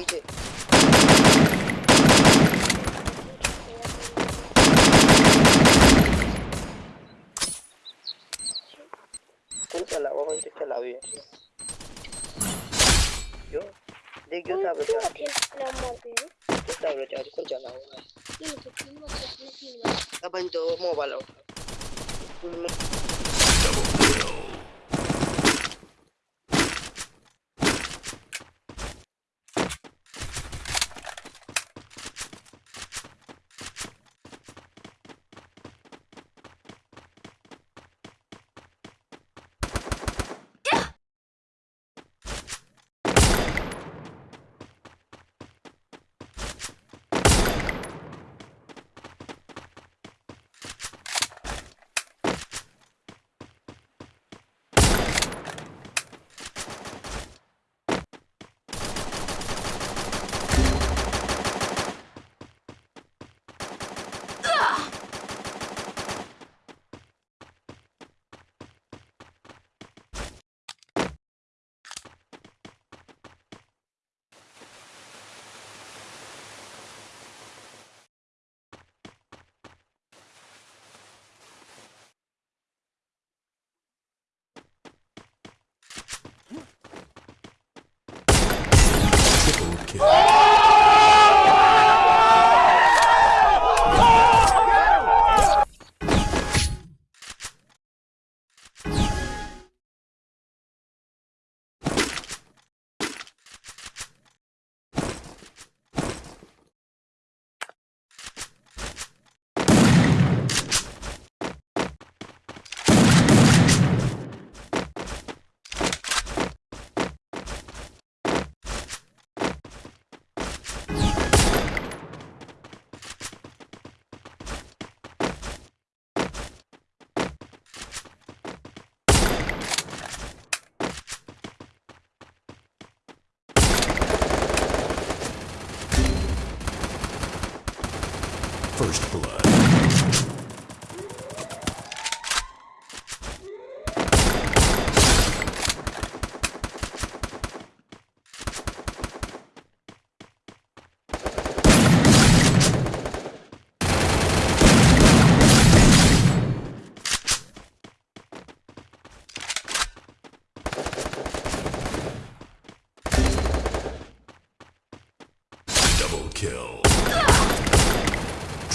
पीछे कौन चलाओ कौन से चलाओ ये जो देख जो साहब बचा तो साहब बचा कौन चलाओ ये तो तीन बार अपने तीन बार अपन mobile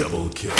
Double kill.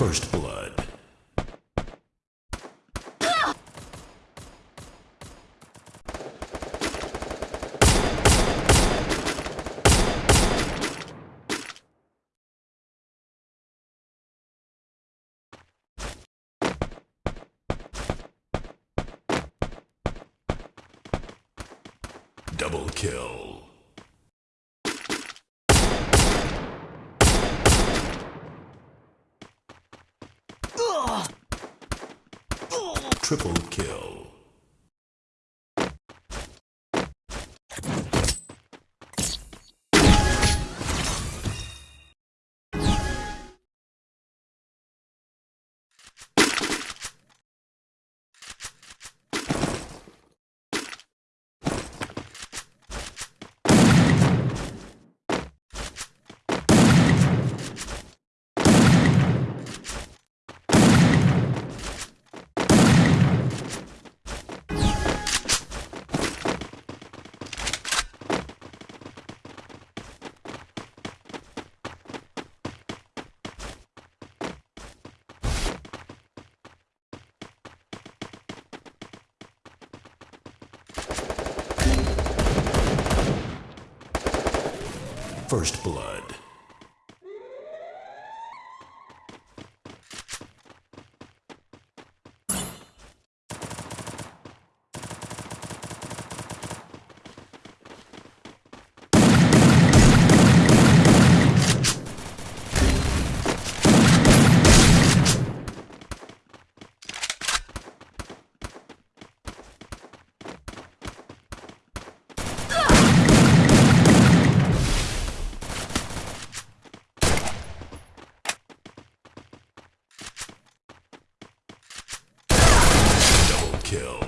First blood. Double kill. Triple kill. First blood. kill.